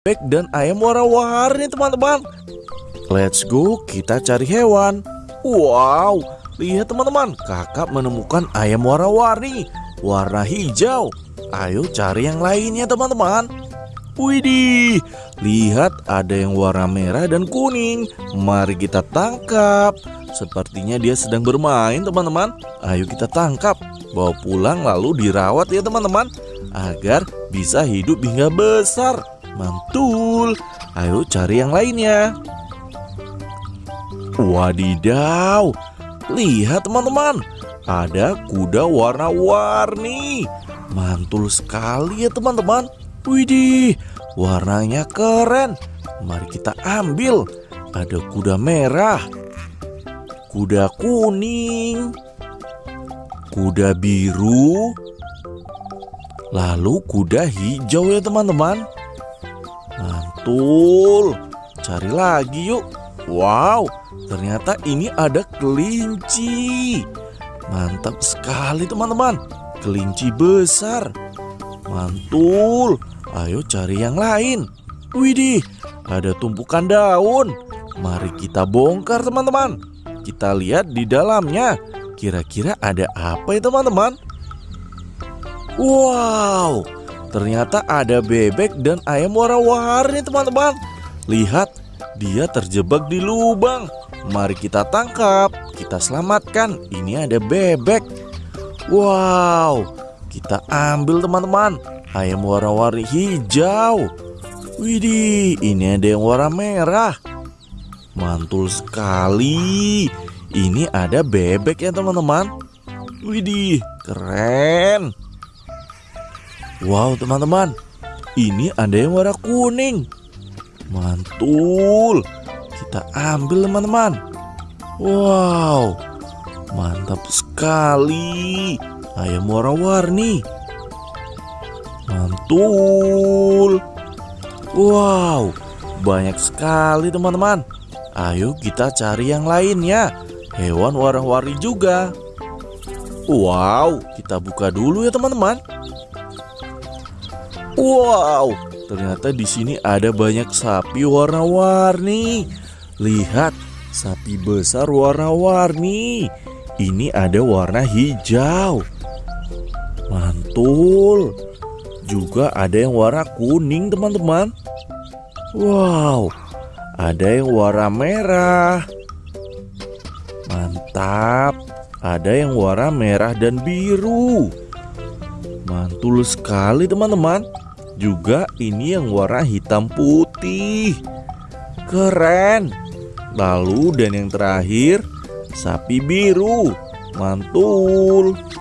bebek dan ayam warna-warni teman-teman. Let's go, kita cari hewan. Wow, lihat teman-teman, kakak menemukan ayam warna-warni, warna hijau. Ayo cari yang lainnya teman-teman. Widih, lihat ada yang warna merah dan kuning. Mari kita tangkap. Sepertinya dia sedang bermain teman-teman. Ayo kita tangkap, bawa pulang lalu dirawat ya teman-teman. Agar bisa hidup hingga besar. Mantul. Ayo cari yang lainnya. Wadidaw. Lihat teman-teman. Ada kuda warna-warni. Mantul sekali ya teman-teman. Widih, warnanya keren. Mari kita ambil. Ada kuda merah, kuda kuning, kuda biru, lalu kuda hijau ya teman-teman. Mantul. Cari lagi yuk. Wow, ternyata ini ada kelinci. Mantap sekali teman-teman. Kelinci besar. Mantul. Ayo cari yang lain. Widih, ada tumpukan daun. Mari kita bongkar teman-teman. Kita lihat di dalamnya. Kira-kira ada apa ya teman-teman? Wow, ternyata ada bebek dan ayam warna-warni teman-teman. Lihat, dia terjebak di lubang. Mari kita tangkap, kita selamatkan. Ini ada bebek. Wow, kita ambil teman-teman. Ayam warna-warni hijau. Widih, ini ada yang warna merah. Mantul sekali. Ini ada bebek ya teman-teman. Widih, keren. Wow teman-teman, ini ada yang warna kuning. Mantul. Kita ambil teman-teman. Wow, mantap sekali. Ayam warna-warni. Mantul. Wow, banyak sekali teman-teman. Ayo kita cari yang lainnya. Hewan warna-warni juga. Wow, kita buka dulu ya teman-teman. Wow, ternyata di sini ada banyak sapi warna-warni. Lihat, sapi besar warna-warni. Ini ada warna hijau. Mantul. Juga ada yang warna kuning, teman-teman. Wow, ada yang warna merah. Mantap. Ada yang warna merah dan biru. Mantul sekali, teman-teman. Juga ini yang warna hitam putih. Keren. Lalu dan yang terakhir sapi biru. Mantul.